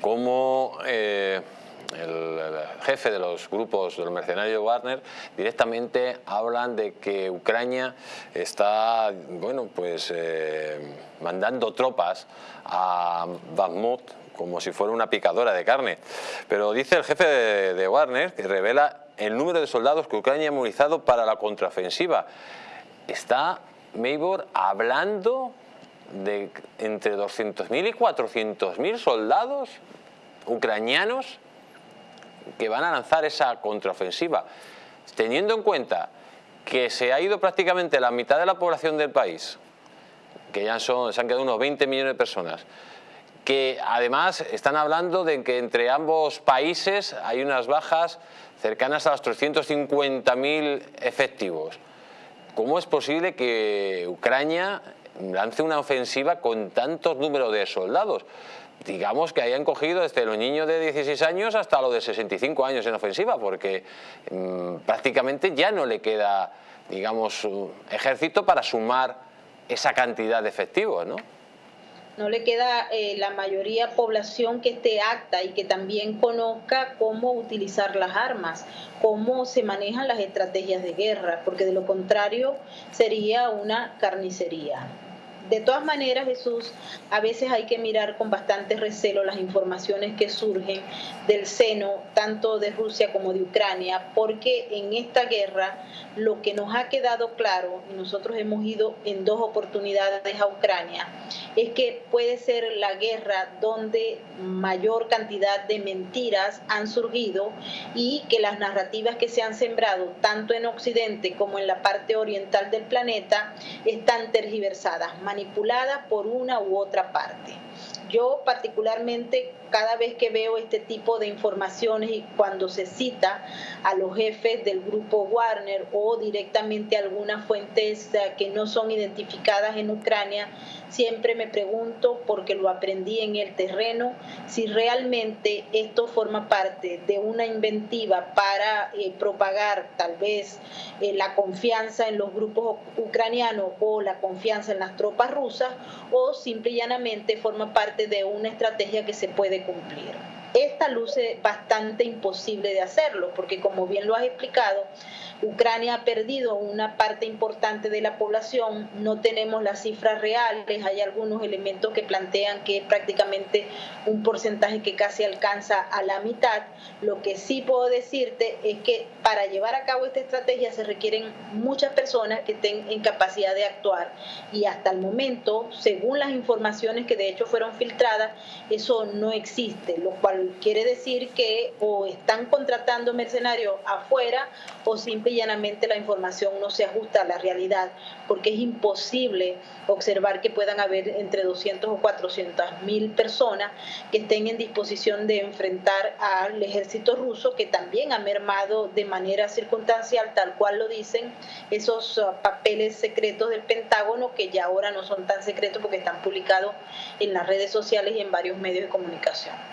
Como eh, el, jefe de los grupos de los mercenarios Wagner directamente hablan de que Ucrania está bueno pues eh, mandando tropas a Bakhmut como si fuera una picadora de carne. Pero dice el jefe de, Wagner que revela el número de soldados que Ucrania ha movilizado para la contraofensiva. Está Maybor hablando de entre 200.000 y 400.000 soldados ucranianos que van a lanzar esa contraofensiva, teniendo en cuenta que se ha ido prácticamente la mitad de la población del país, que ya son, se han quedado unos 20 millones de personas, que además están hablando de que entre ambos países hay unas bajas cercanas a los 350.000 efectivos. ¿Cómo es posible que Ucrania lance una ofensiva con tantos números de soldados. Digamos que hayan cogido desde los niños de 16 años hasta los de 65 años en ofensiva, porque mm, prácticamente ya no le queda, digamos, ejército para sumar esa cantidad de efectivos, ¿no? No le queda eh, la mayoría población que esté acta y que también conozca cómo utilizar las armas, cómo se manejan las estrategias de guerra, porque de lo contrario sería una carnicería. De todas maneras, Jesús, a veces hay que mirar con bastante recelo las informaciones que surgen del seno, tanto de Rusia como de Ucrania, porque en esta guerra lo que nos ha quedado claro, y nosotros hemos ido en dos oportunidades a Ucrania, es que puede ser la guerra donde mayor cantidad de mentiras han surgido y que las narrativas que se han sembrado, tanto en Occidente como en la parte oriental del planeta, están tergiversadas manipulada por una u otra parte. Yo particularmente cada vez que veo este tipo de informaciones y cuando se cita a los jefes del grupo Warner o directamente a algunas fuentes eh, que no son identificadas en Ucrania, siempre me pregunto, porque lo aprendí en el terreno, si realmente esto forma parte de una inventiva para eh, propagar tal vez eh, la confianza en los grupos ucranianos o la confianza en las tropas rusas o simple y llanamente forma parte de una estrategia que se puede cumplir. Esta luce bastante imposible de hacerlo, porque como bien lo has explicado, Ucrania ha perdido una parte importante de la población, no tenemos las cifras reales, hay algunos elementos que plantean que es prácticamente un porcentaje que casi alcanza a la mitad. Lo que sí puedo decirte es que para llevar a cabo esta estrategia se requieren muchas personas que estén en capacidad de actuar y hasta el momento, según las informaciones que de hecho fueron filtradas, eso no existe, lo cual quiere decir que o están contratando mercenarios afuera o simplemente llanamente la información no se ajusta a la realidad, porque es imposible observar que puedan haber entre 200 o 400 mil personas que estén en disposición de enfrentar al ejército ruso, que también ha mermado de manera circunstancial, tal cual lo dicen esos uh, papeles secretos del Pentágono, que ya ahora no son tan secretos porque están publicados en las redes sociales y en varios medios de comunicación.